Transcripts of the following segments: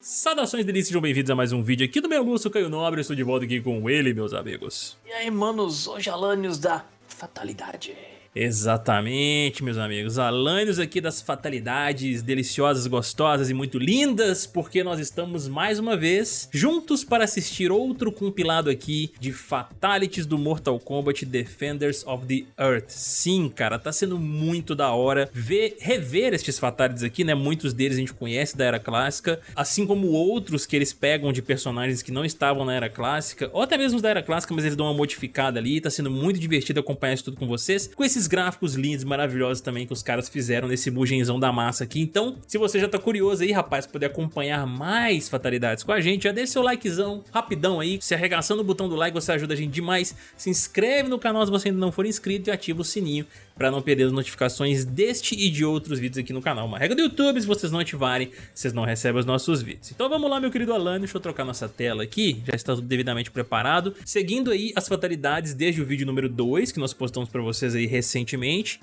Saudações delícias, sejam bem-vindos a mais um vídeo aqui do meu Lúcio Caio Nobre, estou de volta aqui com ele, meus amigos. E aí, manos, hoje Alanios da Fatalidade. Exatamente, meus amigos. Alânios aqui das fatalidades deliciosas, gostosas e muito lindas, porque nós estamos mais uma vez juntos para assistir outro compilado aqui de Fatalities do Mortal Kombat Defenders of the Earth. Sim, cara, tá sendo muito da hora ver, rever estes Fatalities aqui, né? Muitos deles a gente conhece da Era Clássica, assim como outros que eles pegam de personagens que não estavam na Era Clássica, ou até mesmo da Era Clássica, mas eles dão uma modificada ali, tá sendo muito divertido acompanhar isso tudo com vocês, com esses gráficos lindos, maravilhosos também que os caras fizeram nesse bugenzão da massa aqui. Então, se você já tá curioso aí, rapaz, poder acompanhar mais fatalidades com a gente, já deixa seu likezão rapidão aí. Se arregaçando o botão do like, você ajuda a gente demais. Se inscreve no canal se você ainda não for inscrito e ativa o sininho para não perder as notificações deste e de outros vídeos aqui no canal. Uma regra do YouTube, se vocês não ativarem, vocês não recebem os nossos vídeos. Então vamos lá, meu querido Alan, deixa eu trocar nossa tela aqui, já está tudo devidamente preparado. Seguindo aí as fatalidades desde o vídeo número 2, que nós postamos para vocês aí recentemente.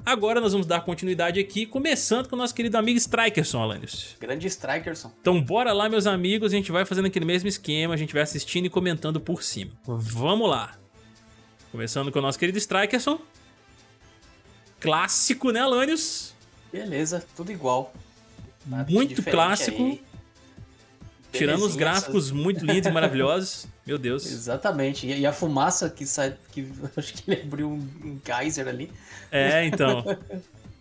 Agora nós vamos dar continuidade aqui, começando com o nosso querido amigo Strikerson, Alanios. Grande Strikerson. Então bora lá, meus amigos, a gente vai fazendo aquele mesmo esquema, a gente vai assistindo e comentando por cima. Vamos lá. Começando com o nosso querido Strikerson clássico, né, Alanios? Beleza, tudo igual. Nada muito clássico. Aí. Tirando os gráficos muito lindos e maravilhosos. Meu Deus. Exatamente. E a fumaça que sai. Que, acho que ele abriu um, um geyser ali. É, então.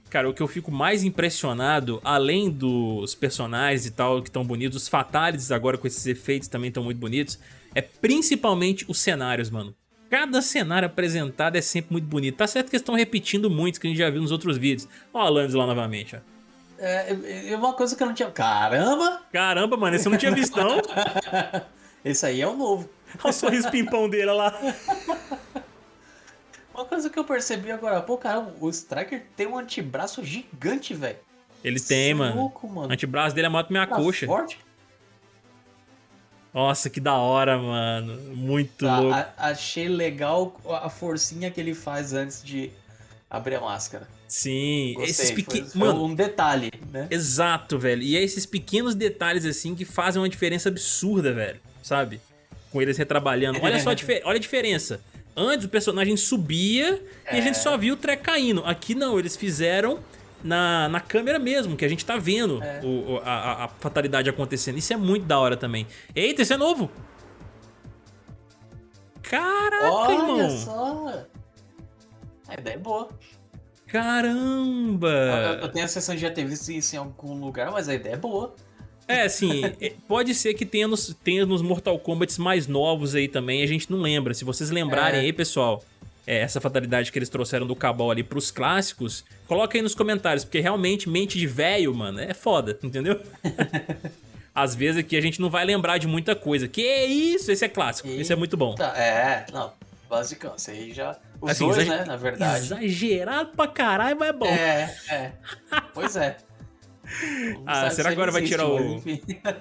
Cara, o que eu fico mais impressionado, além dos personagens e tal, que estão bonitos, os fatalities agora com esses efeitos também estão muito bonitos, é principalmente os cenários, mano. Cada cenário apresentado é sempre muito bonito. Tá certo que eles estão repetindo muitos que a gente já viu nos outros vídeos. Ó a Landis lá novamente, ó. É, é uma coisa que eu não tinha... Caramba! Caramba, mano, esse eu não tinha visto, não. esse aí é o novo. Olha o sorriso pimpão dele lá. Uma coisa que eu percebi agora, pô, cara, o Striker tem um antebraço gigante, velho. Ele tem, é mano. Louco, mano. O antebraço dele é maior que minha tá coxa. Forte? Nossa, que da hora, mano. Muito tá, louco. A, achei legal a forcinha que ele faz antes de abrir a máscara. Sim, Gostei, esses pequenos. Mano, um detalhe, né? Exato, velho. E é esses pequenos detalhes assim que fazem uma diferença absurda, velho. Sabe? Com eles retrabalhando. Olha só a, olha a diferença. Antes o personagem subia é. e a gente é. só viu o treco caindo. Aqui não, eles fizeram na, na câmera mesmo, que a gente tá vendo é. o, a, a, fatalidade acontecendo. Isso é muito da hora também. Eita, isso é novo! Caraca, Olha irmão! Olha só! A ideia é boa. Caramba! Eu, eu, tenho a sensação de já ter visto isso em algum lugar, mas a ideia é boa. É, assim, é, pode ser que tenha nos, tenha nos Mortal Kombat mais novos aí também, a gente não lembra. Se vocês lembrarem é. aí, pessoal, é, essa fatalidade que eles trouxeram do Cabal ali pros clássicos, coloca aí nos comentários, porque realmente mente de velho, mano, é foda, entendeu? Às vezes aqui a gente não vai lembrar de muita coisa. Que isso? Esse é clássico, e... esse é muito bom. É, não, basicão, isso aí já... Os assim, dois, né, na verdade. Exagerado pra caralho, mas é bom. É, é. Pois é. ah, será que agora vai tirar o...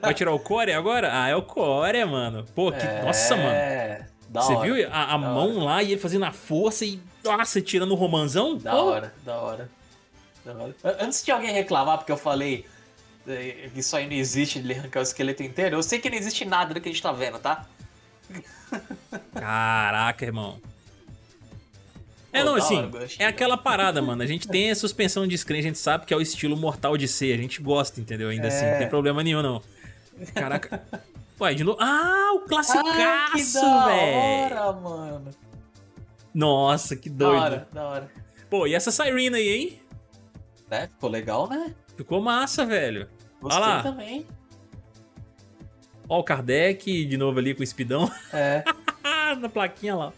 Vai tirar o core agora? Ah, é o core, mano. Pô, que... É... Nossa, mano. Da Você hora. viu a, a mão hora. lá e ele fazendo a força e, nossa, tirando o romanzão? Da oh. hora, da hora, da hora. Antes de alguém reclamar, porque eu falei é, que isso aí não existe, ele arrancar o esqueleto inteiro, eu sei que não existe nada do que a gente tá vendo, tá? Caraca, irmão. É, não, assim, é aquela parada, mano. A gente tem a suspensão de screen, a gente sabe que é o estilo mortal de ser. A gente gosta, entendeu? Ainda é. assim, não tem problema nenhum, não. Caraca. Ué, de novo. Ah, o classicaço, velho. Da hora, mano. Nossa, que doido. Da hora, da hora. Pô, e essa Sirena aí, hein? É, ficou legal, né? Ficou massa, velho. Gostei Olha lá. também. Ó o Kardec de novo ali com o espidão. É. Na plaquinha lá.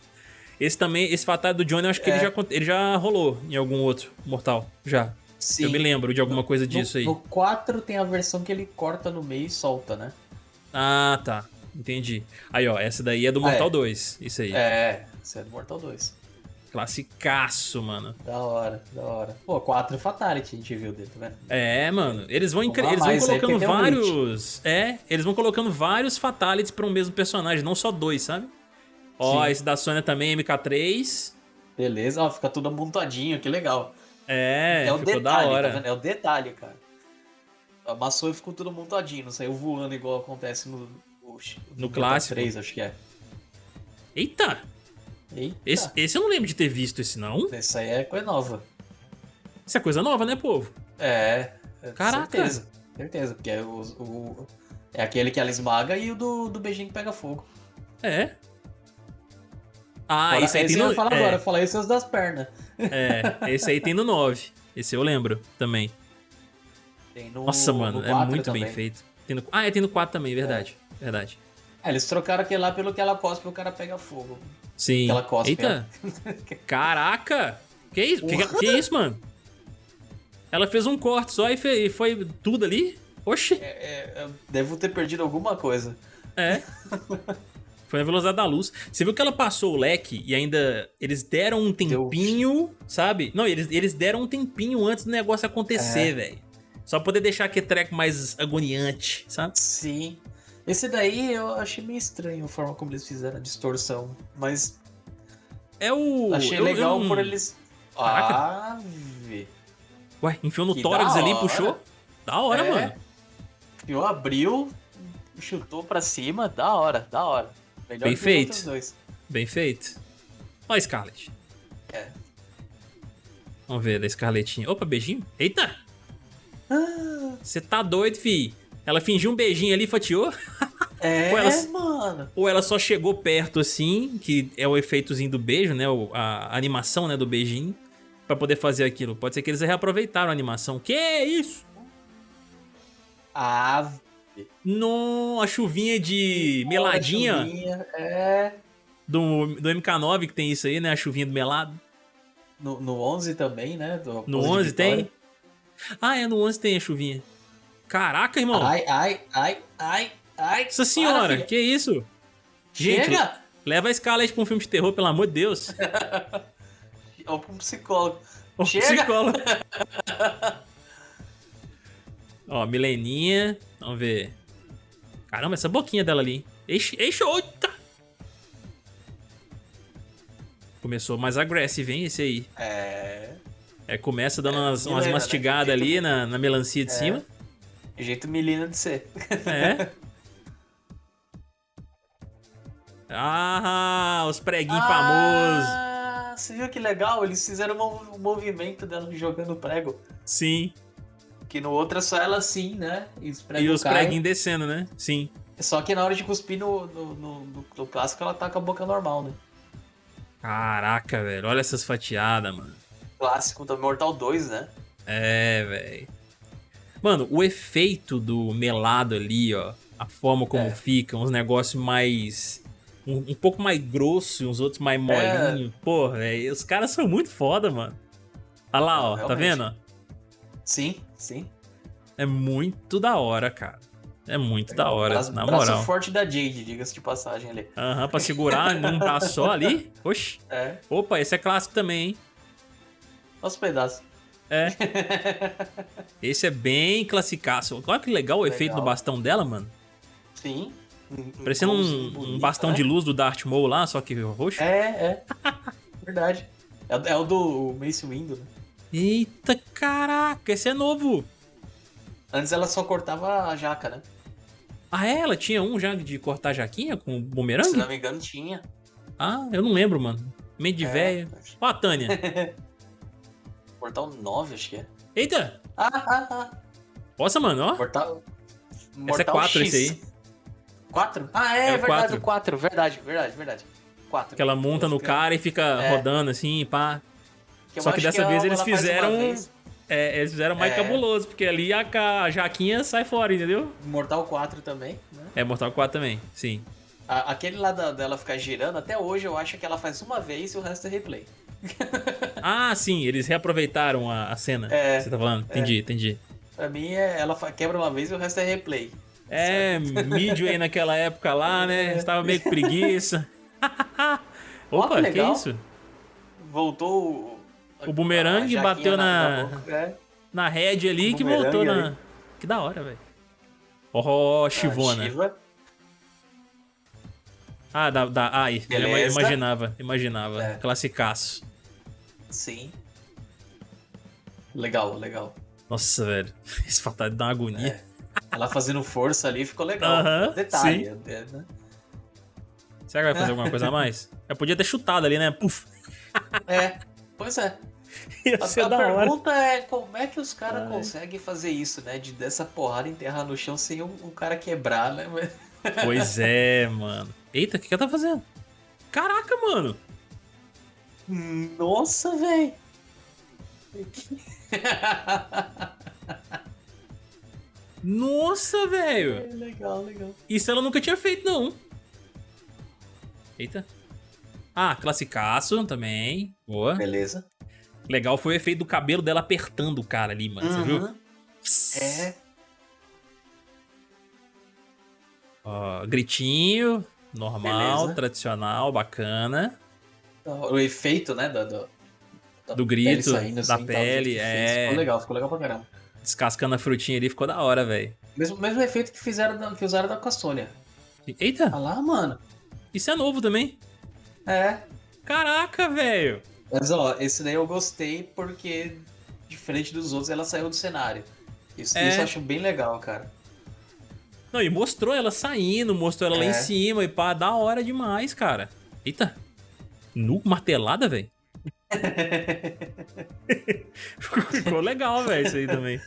Esse também, esse Fatal do Johnny, eu acho que é. ele, já, ele já rolou em algum outro Mortal. Já. Sim. Eu me lembro de alguma coisa disso no, aí. No 4 tem a versão que ele corta no meio e solta, né? Ah, tá. Entendi. Aí, ó, essa daí é do Mortal ah, é. 2. Isso aí. É, essa é do Mortal 2. Classicaço, mano. Da hora, da hora. Pô, 4 Fatality a gente viu tá vendo? É, mano. Eles vão, eles vão colocando vários. É, eles vão colocando vários Fatalities pra um mesmo personagem, não só dois, sabe? Ó, Sim. esse da Sônia também, MK3. Beleza, ó, fica tudo amontadinho, que legal. É, é o detalhe, tá É o detalhe, cara. Amassou e ficou todo montadinho, não saiu voando igual acontece no, no, no clássico. 3, acho que é. Eita! Eita. Esse, esse eu não lembro de ter visto esse, não. Esse aí é coisa nova. Isso é coisa nova, né, povo? É. é Caraca. Certeza. Certeza, porque é, o, o- é aquele que ela esmaga e o do, do beijinho que pega fogo. É. Ah, Fora- esse aí tem eu no... ia falar é, agora, eu falei esses das pernas. É, esse aí tem no 9. Esse eu lembro também. Tem no, Nossa, no mano, é 4 muito também. bem feito. Tem no... Ah, é, tem no 4 também, verdade. Verdade. É, eles trocaram aquele lá pelo que ela cospe e o cara pega fogo. Sim. Aquela cospe, Eita! Caraca! Que isso? Que, que isso, mano? Ela fez um corte só e, e foi tudo ali? Oxi! É, é, eu devo ter perdido alguma coisa. É. Foi na velocidade da luz. Você viu que ela passou o leque e ainda eles deram um tempinho, sabe? Não, eles, eles deram um tempinho antes do negócio acontecer, É. velho. Só poder deixar aquele treco mais agoniante, sabe? Sim. Esse daí eu achei meio estranho a forma como eles fizeram a distorção. Mas É o. achei eu- eu legal não- por eles. Caraca. Vê. Ué, enfiou no Que tórax ali e puxou. Da hora, É. mano. Eu abriu, chutou pra cima, da hora, da hora. Melhor Bem feito. Bem feito. Ó, a Scarlet. É. Vamos ver da Scarletinha. Opa, beijinho. Eita! Ah, Você tá doido, fi? Ela fingiu um beijinho ali e fatiou? é, Ou elas- mano. Ou ela só chegou perto assim, que é o efeitozinho do beijo, né? a animação, né, do beijinho, pra poder fazer aquilo. Pode ser que eles reaproveitaram a animação. Que isso? Ah, No, a chuvinha de meladinha chuvinha, É. do, do MK9 que tem isso aí, né? A chuvinha do melado. No, no 11 também, né? do No Pose de 11 tem? Ah, é, no 11 tem a chuvinha. Caraca, irmão. Ai, ai, ai, ai, ai. Nossa senhora, filha. que isso? Gente, Chega! leva a Scarlett pra um filme de terror, pelo amor de Deus. Ou pra um psicólogo. Ô, Chega! psicólogo. Ó, Mileninha. Vamos ver. Caramba, essa boquinha dela ali. hein? Eixe, eixe, oita! Começou mais agressivo, hein, esse aí. É. É, começa dando umas, umas Milena, né? mastigadas Jeito- ali na, na melancia de É. cima. Jeito menina de ser. É. Ah, os preguinhos famosos. Ah, você viu que legal? Eles fizeram um, um movimento dela jogando prego. Sim. Que no outro é só ela assim, né? E os E os preguinhos descendo, né? Sim. Só que na hora de cuspir no, no, no- no- clássico ela tá com a boca normal, né? Caraca, velho. Olha essas fatiadas, mano. Clássico do Mortal 2, né? É, velho. Mano, o efeito do melado ali, ó. A forma como É. fica, uns negócios mais. Um, um pouco mais grosso e uns outros mais É. molinhos. Porra, velho. Os caras são muito foda, mano. Olha lá, Não, ó. Tá vendo? Sim, sim. É muito da hora, cara. É muito da hora, Braço, na braço moral. forte da Jade, diga-se de passagem ali. Aham, pra segurar num braço só ali. Oxi. É, Opa, esse é clássico também, hein? os pedaços. É. Esse é bem classicaço. Olha que legal o Legal. efeito do bastão dela, mano. Sim. Parecendo um, Igualzinho, um bonito, bastão né? de luz do Darth Maul lá, só que roxo. É, é. Verdade. É, o- é o do Mace Windu, né? Eita, caraca, esse é novo. Antes ela só cortava a jaca, né? Ah, é? Ela tinha um já de cortar jaquinha com Se bumerangue? não me engano, tinha. Ah, eu não lembro, mano. Meio de É, véia. Ó a Tânia. Portal 9, acho que é. Eita! Ah, ah, ah. Nossa, mano, ó. Portal. Esse é Mortal 4 X. esse aí. 4? Ah, é, É o verdade, quatro. o 4. Verdade, verdade, verdade. 4. Que ela monta no cara e fica É. rodando assim, pá. Eu só que dessa ela- vez eles ela fizeram-. É, eles fizeram mais É. cabuloso, porque ali a, a jaquinha sai fora, entendeu? Mortal 4 também, né? É Mortal 4 também, sim. A- Aquele lá da- dela ficar girando, até hoje eu acho que ela faz uma vez e o resto é replay. Ah, sim, eles reaproveitaram a, a cena. É, que Você tá falando? Entendi, entendi. Pra mim, é, ela quebra uma vez e o resto é replay. É, Midway naquela época lá, né? Estava meio com preguiça. Opa, que que, legal. isso? Voltou o... Bumerangue bateu na-. É. Na head ali que voltou na. ali. Que da hora, velho. Ó, oh, Chivona. A Shiva. Ah, da. da ai, eu imaginava, imaginava. É. Classicaço. Sim. Legal, legal. Nossa, velho. Esse fatality dá uma agonia. É. Ela fazendo força ali ficou legal. Uh -huh, Detalhe. É, né? Será que vai fazer alguma coisa a mais? Eu podia ter chutado ali, né? Puf. É, pois é. Ia a, a pergunta hora. é como é que os caras conseguem fazer isso, né? De dessa porrada enterrar no chão sem um, um cara quebrar, né? Pois é, mano. Eita, o que, que ela tá fazendo? Caraca, mano. Nossa, velho. Nossa, velho. É, legal, legal. Isso ela nunca tinha feito, não. Eita. Ah, classicaço também. Boa. Beleza. Legal foi o efeito do cabelo dela apertando o cara ali, mano. Uhum. Você viu? É. Ó, gritinho, normal, Beleza. tradicional, bacana. O efeito, né, do, do, do grito, saindo, da assim, pele, é... Ficou legal, ficou legal pra caramba. Descascando a frutinha ali, ficou da hora, velho. Mesmo, mesmo efeito que fizeram que usaram da Castônia. Eita! Olha lá, mano. Isso é novo também. É. Caraca, velho. Mas ó, esse daí eu gostei porque, diferente dos outros, ela saiu do cenário. Isso, é. isso eu acho bem legal, cara. Não, e mostrou ela saindo, mostrou ela é. lá em cima e pá, da hora demais, cara. Eita. Nu martelada, velho. Ficou legal, velho, isso aí também.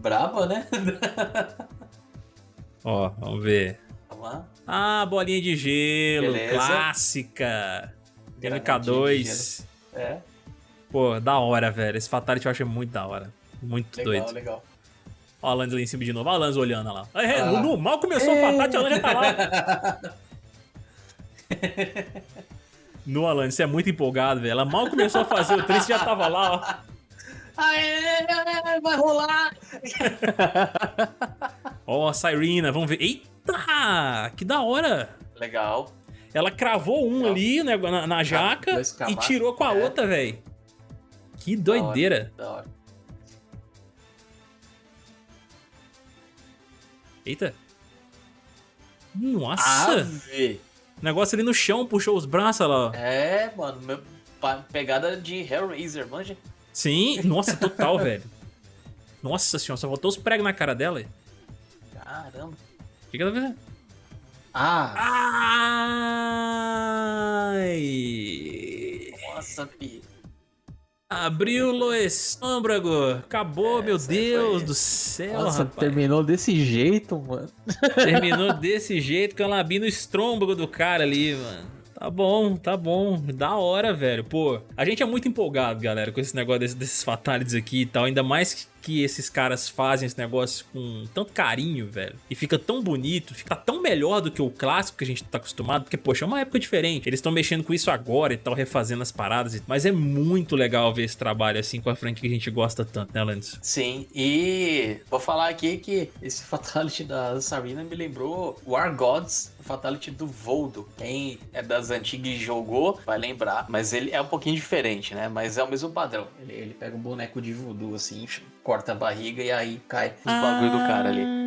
Braba, né? Ó, vamos ver. Lá. Ah, bolinha de gelo, Beleza. clássica. MK2. É. Pô, da hora, velho. Esse Fatality eu achei muito da hora. Muito legal, doido. Legal, legal. Ó a Lance lá em cima de novo. Ó a Lance olhando lá. É, ah. no, mal começou o Fatality, a Lance já tá lá. no Alan, você é muito empolgado, velho. Ela mal começou a fazer o triste já tava lá, ó. Aê, vai rolar! Ó, a Sirena, vamos ver. Eita! Que da hora! Legal. Ela cravou um Legal. ali né, na, na jaca e tirou com a é. outra, velho. Que doideira. Da hora. Da hora. Eita. Nossa! Ave. Negócio ali no chão, puxou os braços lá. É, mano. Meu, pegada de Hellraiser, manja. Sim, nossa, total, velho. Nossa senhora, só botou os pregos na cara dela. Caramba. O que, que ela fez? Ah! Ai! Nossa, pi. Abriu o estômago. Acabou, é, meu Deus foi... do céu, Nossa, rapaz. terminou desse jeito, mano. Terminou desse jeito com a labina no estômago do cara ali, mano. Tá bom, tá bom. Da hora, velho. Pô, a gente é muito empolgado, galera, com esse negócio desses, desses fatalities aqui e tal. Ainda mais que esses caras fazem esse negócio com tanto carinho, velho. E fica tão bonito, fica tão melhor do que o clássico que a gente tá acostumado. Porque, poxa, é uma época diferente. Eles estão mexendo com isso agora e tal, refazendo as paradas. Mas é muito legal ver esse trabalho assim com a frente que a gente gosta tanto, né, Landis? Sim, e vou falar aqui que esse Fatality da Sarina me lembrou War Gods, o Fatality do Voldo. Quem é das antigas e jogou vai lembrar. Mas ele é um pouquinho diferente, né? Mas é o mesmo padrão. Ele, ele pega um boneco de voodoo assim, corta a barriga e aí cai os ah, bagulho do cara ali.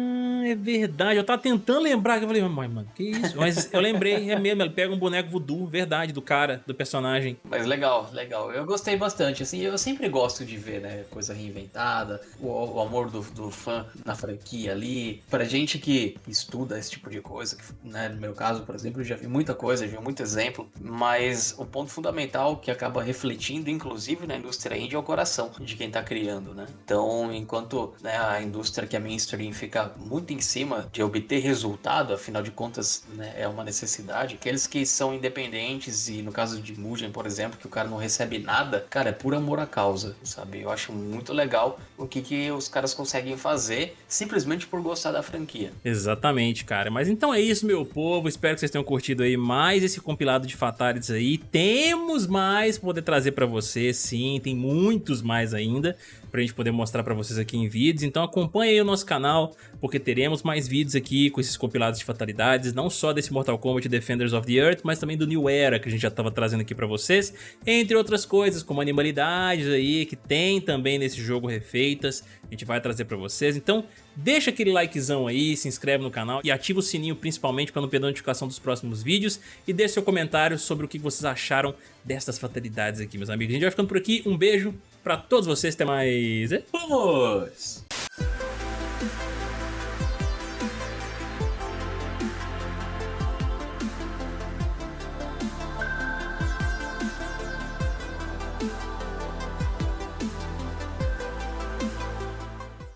É verdade, eu tava tentando lembrar eu falei, mas mano, que isso? Mas eu lembrei, é mesmo, ele pega um boneco voodoo, verdade, do cara, do personagem. Mas legal, legal. Eu gostei bastante, assim, eu sempre gosto de ver, né, coisa reinventada, o, o amor do, do, fã na franquia ali. Pra gente que estuda esse tipo de coisa, que, né, no meu caso, por exemplo, eu já vi muita coisa, já vi muito exemplo, mas o ponto fundamental que acaba refletindo, inclusive, na indústria indie é o coração de quem tá criando, né? Então, enquanto né, a indústria que é mainstream fica muito em cima de obter resultado, afinal de contas né, é uma necessidade. Aqueles que são independentes e no caso de Mugen, por exemplo, que o cara não recebe nada, cara, é por amor à causa, sabe? Eu acho muito legal o que, que os caras conseguem fazer simplesmente por gostar da franquia. Exatamente, cara. Mas então é isso, meu povo. Espero que vocês tenham curtido aí mais esse compilado de Fatalities aí. Temos mais pra poder trazer pra vocês, sim. Tem muitos mais ainda pra gente poder mostrar pra vocês aqui em vídeos. Então acompanhe aí o nosso canal, porque teremos mais vídeos aqui com esses compilados de fatalidades, não só desse Mortal Kombat Defenders of the Earth, mas também do New Era, que a gente já tava trazendo aqui pra vocês, entre outras coisas, como animalidades aí, que tem também nesse jogo refeitas, a gente vai trazer pra vocês. Então deixa aquele likezão aí, se inscreve no canal e ativa o sininho principalmente para não perder a notificação dos próximos vídeos e deixe seu comentário sobre o que vocês acharam destas fatalidades aqui, meus amigos. A gente vai ficando por aqui, um beijo para todos vocês. Até mais. Vamos!